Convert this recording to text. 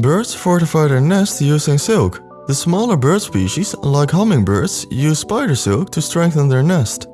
Birds fortify their nest using silk. The smaller bird species, like hummingbirds, use spider silk to strengthen their nest.